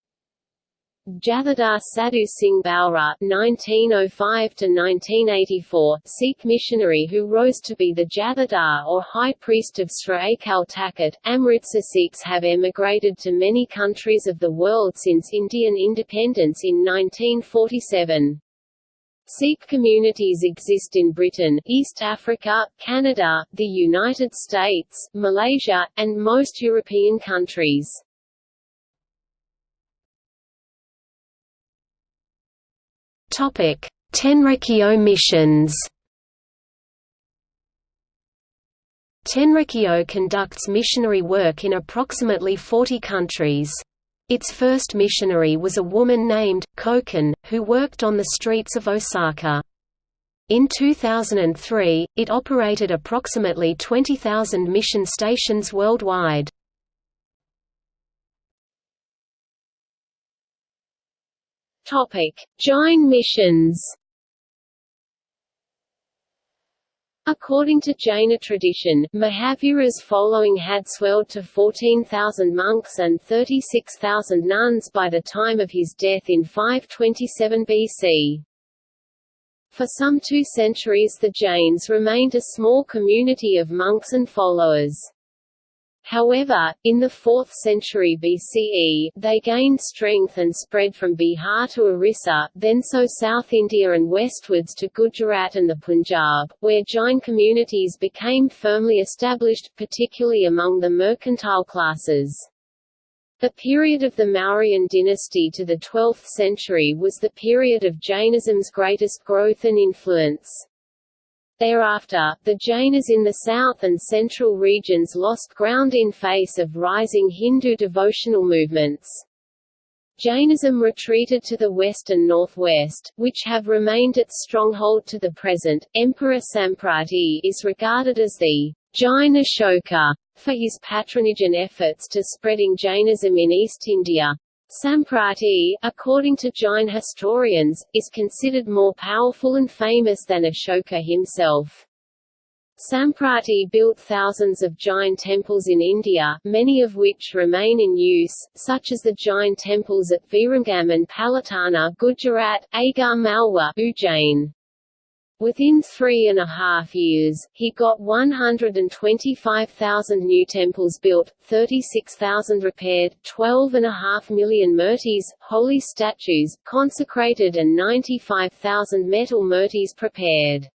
Jathedar Sadhu Singh Bhaura (1905–1984), Sikh missionary who rose to be the Jathedar or High Priest of Sri Akal Takht. Amritsar Sikhs have emigrated to many countries of the world since Indian independence in 1947. Sikh communities exist in Britain, East Africa, Canada, the United States, Malaysia, and most European countries. Topic: Tenrikyo missions. Tenrikyo conducts missionary work in approximately 40 countries. Its first missionary was a woman named, Kokan, who worked on the streets of Osaka. In 2003, it operated approximately 20,000 mission stations worldwide. Jain missions According to Jaina tradition, Mahavira's following had swelled to 14,000 monks and 36,000 nuns by the time of his death in 527 BC. For some two centuries the Jains remained a small community of monks and followers. However, in the 4th century BCE, they gained strength and spread from Bihar to Orissa, then so South India and westwards to Gujarat and the Punjab, where Jain communities became firmly established, particularly among the mercantile classes. The period of the Mauryan dynasty to the 12th century was the period of Jainism's greatest growth and influence. Thereafter, the Jainas in the south and central regions lost ground in face of rising Hindu devotional movements. Jainism retreated to the west and northwest, which have remained its stronghold to the present. Emperor Samprati is regarded as the Jain Ashoka for his patronage and efforts to spreading Jainism in East India. Samprati, according to Jain historians, is considered more powerful and famous than Ashoka himself. Samprati built thousands of Jain temples in India, many of which remain in use, such as the Jain temples at Viramgam and Palitana Gujarat, Agar Malwa Ujjain. Within three and a half years, he got 125,000 new temples built, 36,000 repaired, 12.5 million murtis, holy statues, consecrated and 95,000 metal murtis prepared.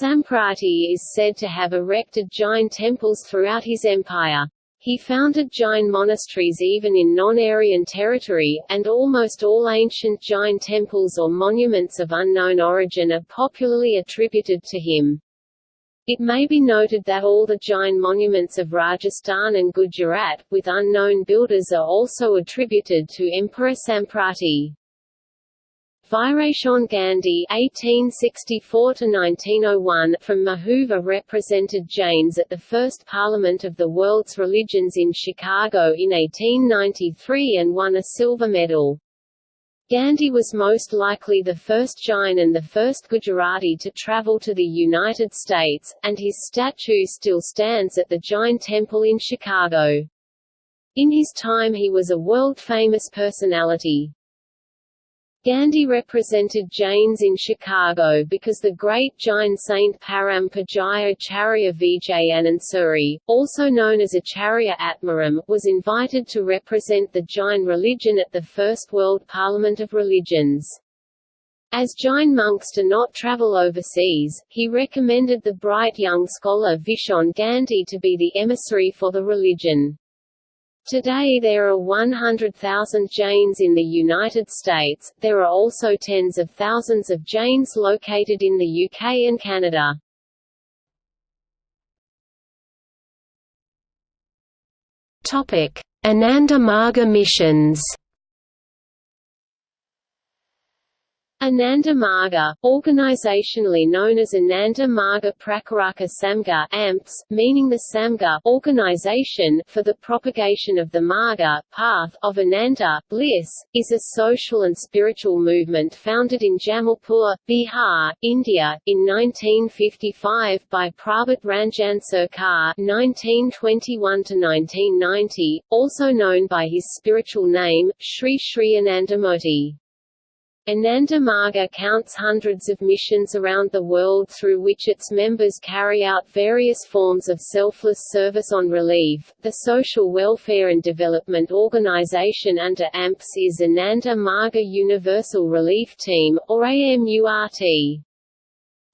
Samprati is said to have erected Jain temples throughout his empire. He founded Jain monasteries even in non-Aryan territory, and almost all ancient Jain temples or monuments of unknown origin are popularly attributed to him. It may be noted that all the Jain monuments of Rajasthan and Gujarat, with unknown builders are also attributed to Emperor Samprati. Virachand Gandhi (1864–1901) from Mahuva represented Jains at the first Parliament of the World's Religions in Chicago in 1893 and won a silver medal. Gandhi was most likely the first Jain and the first Gujarati to travel to the United States, and his statue still stands at the Jain Temple in Chicago. In his time he was a world-famous personality. Gandhi represented Jains in Chicago because the great Jain saint Param Pujaya Acharya Vijayanand Suri, also known as Acharya Atmaram, was invited to represent the Jain religion at the First World Parliament of Religions. As Jain monks do not travel overseas, he recommended the bright young scholar Vishon Gandhi to be the emissary for the religion. Today there are 100,000 Jains in the United States, there are also tens of thousands of Jains located in the UK and Canada. Ananda Marga missions Ananda Marga, organizationally known as Ananda Marga Prakaraka Samgha AMPS, meaning the Samgha organization for the propagation of the Marga path of Ananda, bliss, is a social and spiritual movement founded in Jamalpur, Bihar, India, in 1955 by Prabhat Ranjan Sarkar (1921–1990), also known by his spiritual name, Sri Sri Anandamurti. Ananda Marga counts hundreds of missions around the world through which its members carry out various forms of selfless service on relief. The Social Welfare and Development Organization under AMPS is Ananda Marga Universal Relief Team, or AMURT.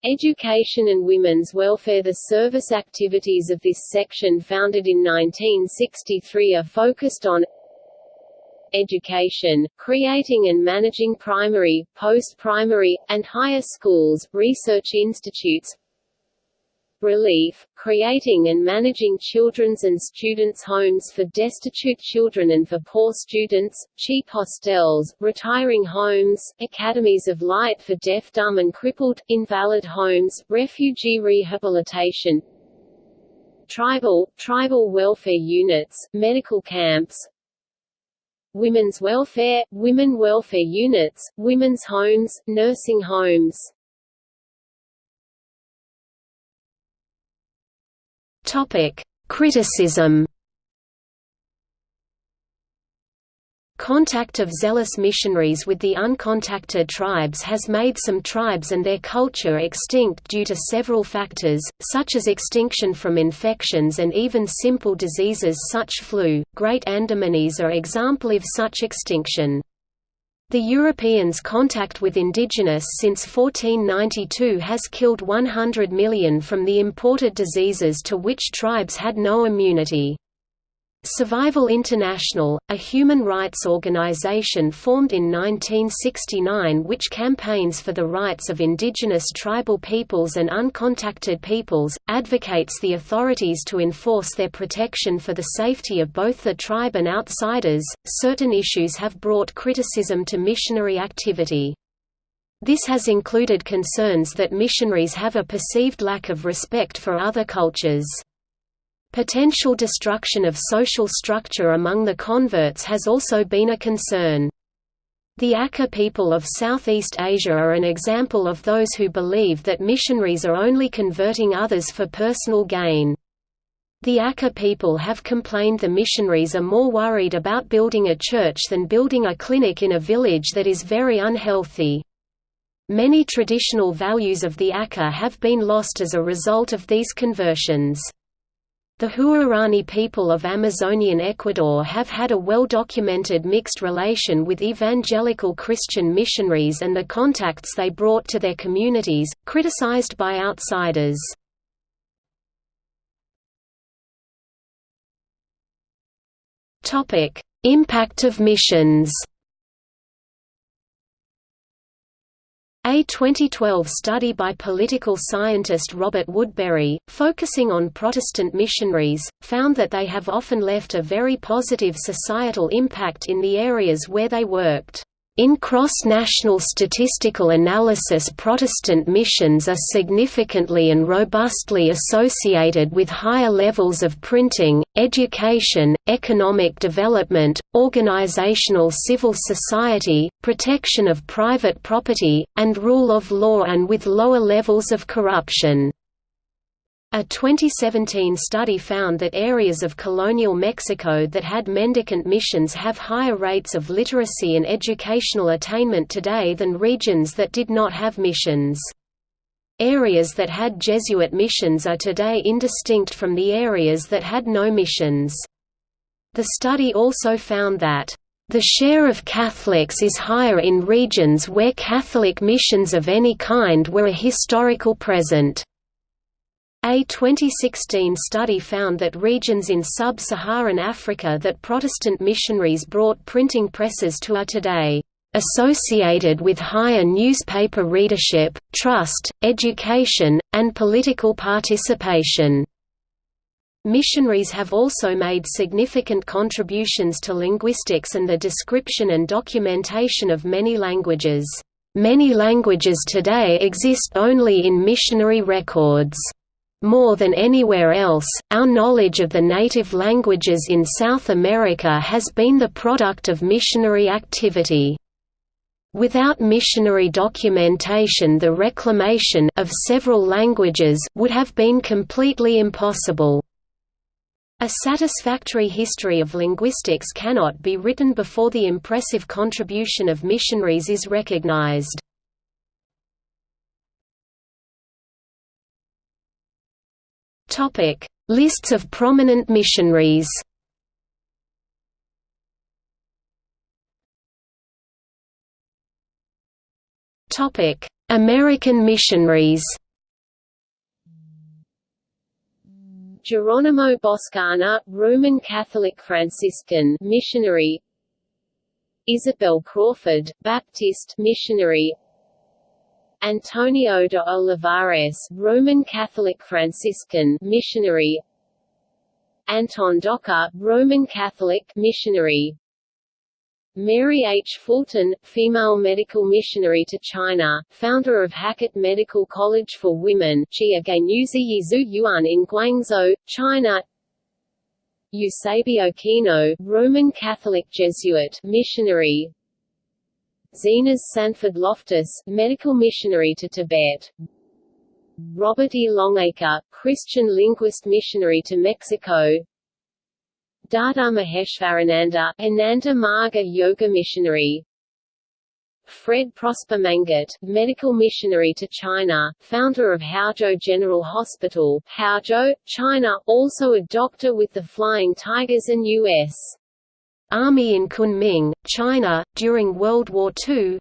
Education and Women's Welfare The service activities of this section founded in 1963 are focused on education, creating and managing primary, post-primary, and higher schools, research institutes, relief, creating and managing children's and students' homes for destitute children and for poor students, cheap hostels, retiring homes, academies of light for deaf dumb and crippled, invalid homes, refugee rehabilitation, tribal, tribal welfare units, medical camps, women's welfare, women welfare units, women's homes, nursing homes. Topic: Criticism Contact of zealous missionaries with the uncontacted tribes has made some tribes and their culture extinct due to several factors, such as extinction from infections and even simple diseases such flu. Great Andamanese are example of such extinction. The Europeans' contact with indigenous since 1492 has killed 100 million from the imported diseases to which tribes had no immunity. Survival International, a human rights organization formed in 1969 which campaigns for the rights of indigenous tribal peoples and uncontacted peoples, advocates the authorities to enforce their protection for the safety of both the tribe and outsiders. Certain issues have brought criticism to missionary activity. This has included concerns that missionaries have a perceived lack of respect for other cultures. Potential destruction of social structure among the converts has also been a concern. The Akha people of Southeast Asia are an example of those who believe that missionaries are only converting others for personal gain. The Akha people have complained the missionaries are more worried about building a church than building a clinic in a village that is very unhealthy. Many traditional values of the Akha have been lost as a result of these conversions. The Huaorani people of Amazonian Ecuador have had a well-documented mixed relation with evangelical Christian missionaries and the contacts they brought to their communities, criticized by outsiders. Impact of missions A 2012 study by political scientist Robert Woodberry, focusing on Protestant missionaries, found that they have often left a very positive societal impact in the areas where they worked. In cross-national statistical analysis Protestant missions are significantly and robustly associated with higher levels of printing, education, economic development, organizational civil society, protection of private property, and rule of law and with lower levels of corruption. A 2017 study found that areas of colonial Mexico that had mendicant missions have higher rates of literacy and educational attainment today than regions that did not have missions. Areas that had Jesuit missions are today indistinct from the areas that had no missions. The study also found that the share of Catholics is higher in regions where Catholic missions of any kind were a historical present. A 2016 study found that regions in sub-Saharan Africa that Protestant missionaries brought printing presses to are today associated with higher newspaper readership, trust, education, and political participation. Missionaries have also made significant contributions to linguistics and the description and documentation of many languages. Many languages today exist only in missionary records. More than anywhere else, our knowledge of the native languages in South America has been the product of missionary activity. Without missionary documentation the reclamation of several languages would have been completely impossible. A satisfactory history of linguistics cannot be written before the impressive contribution of missionaries is recognized. Topic: Lists of prominent missionaries. Topic: American missionaries. Geronimo Boscana, Roman Catholic Franciscan missionary. Isabel Crawford, Baptist missionary. Antonio de Olivares, Roman Catholic Franciscan missionary. Anton Docher, Roman Catholic missionary. Mary H. Fulton, female medical missionary to China, founder of Hackett Medical College for Women Yuan in Guangzhou, China Eusebio Kino, Roman Catholic Jesuit missionary Zenas Sanford Loftis, medical missionary to Tibet. Robert E. Longacre, Christian linguist missionary to Mexico. Dada Maheshvarananda, Ananda Marga yoga missionary. Fred Prosper Manget, medical missionary to China, founder of Haozhou General Hospital, Haozhou, China, also a doctor with the Flying Tigers and U.S. Army in Kunming, China, during World War II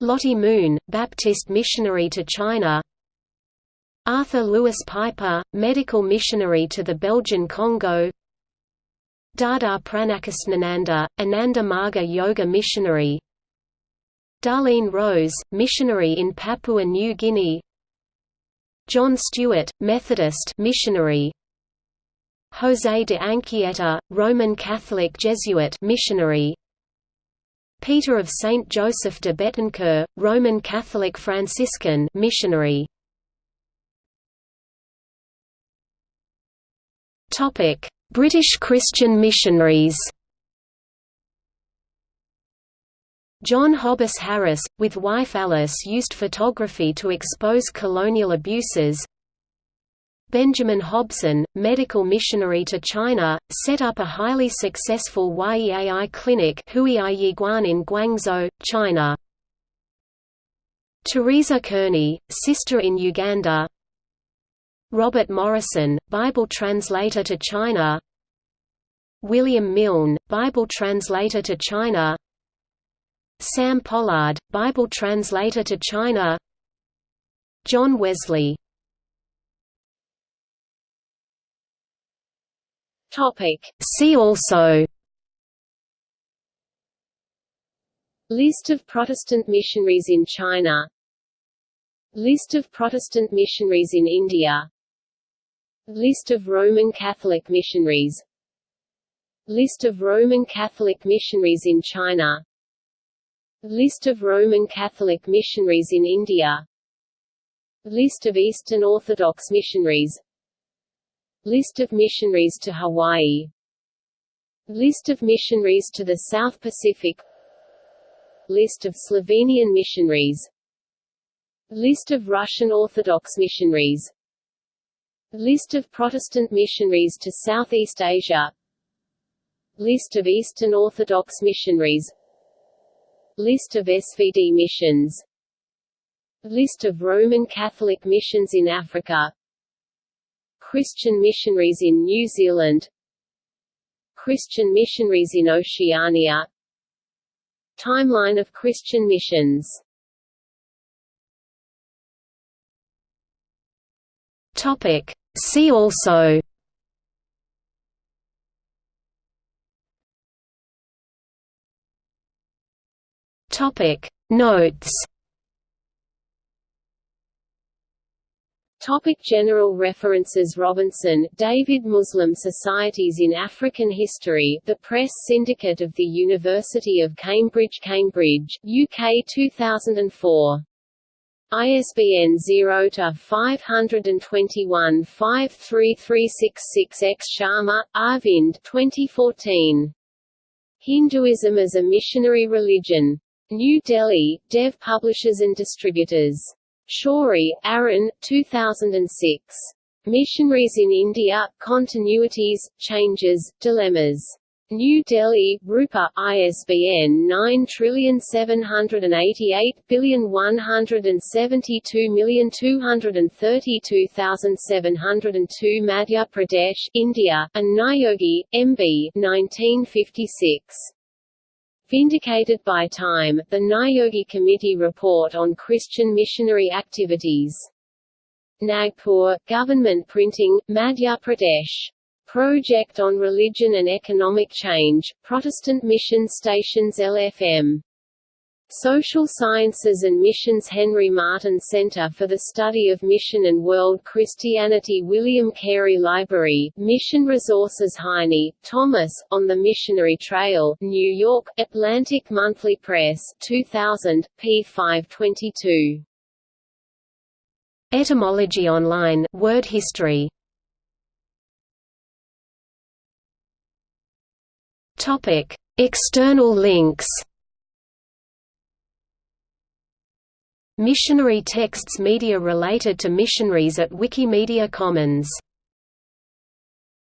Lottie Moon, Baptist missionary to China. Arthur Lewis Piper, medical missionary to the Belgian Congo. Dada Pranakasnananda, Ananda Marga Yoga Missionary. Darlene Rose, missionary in Papua New Guinea. John Stewart, Methodist missionary José de Anchieta, Roman Catholic Jesuit missionary. Peter of Saint Joseph de Betancourt, Roman Catholic Franciscan missionary. Topic: British Christian missionaries. John Hobbis Harris, with wife Alice used photography to expose colonial abuses Benjamin Hobson, medical missionary to China, set up a highly successful Yeai clinic in Guangzhou, China. Teresa Kearney, sister in Uganda. Robert Morrison, Bible translator to China. William Milne, Bible translator to China. Sam Pollard, Bible translator to China. John Wesley Topic. See also List of Protestant missionaries in China List of Protestant missionaries in India List of Roman Catholic missionaries List of Roman Catholic missionaries in China List of Roman Catholic missionaries in India List of Eastern Orthodox missionaries List of missionaries to Hawaii. List of missionaries to the South Pacific. List of Slovenian missionaries. List of Russian Orthodox missionaries. List of Protestant missionaries to Southeast Asia. List of Eastern Orthodox missionaries. List of SVD missions. List of Roman Catholic missions in Africa Christian missionaries in New Zealand. Christian missionaries in Oceania. Timeline of Christian missions. Topic. See also. Topic. Notes Topic general references Robinson, David Muslim Societies in African History The Press Syndicate of the University of Cambridge Cambridge, UK 2004 ISBN 0-521-53366-X Sharma, Arvind 2014. Hinduism as a Missionary Religion. New Delhi, Dev Publishers and Distributors. Shourie, Arun 2006. Missionaries in India, Continuities, Changes, Dilemmas. New Delhi, Rupa, ISBN 9780172232702 Madhya Pradesh, India, and Niyogi, M.B. 1956. Vindicated by Time, the Niyogi Committee Report on Christian Missionary Activities. Nagpur, Government Printing, Madhya Pradesh. Project on Religion and Economic Change, Protestant Mission Stations LFM. Social Sciences and Missions Henry Martyn Center for the Study of Mission and World Christianity William Carey Library, Mission Resources Hiney, Thomas, On the Missionary Trail, New York, Atlantic Monthly Press 2000, p. 522. Etymology Online Word History External links. Missionary texts media related to missionaries at Wikimedia Commons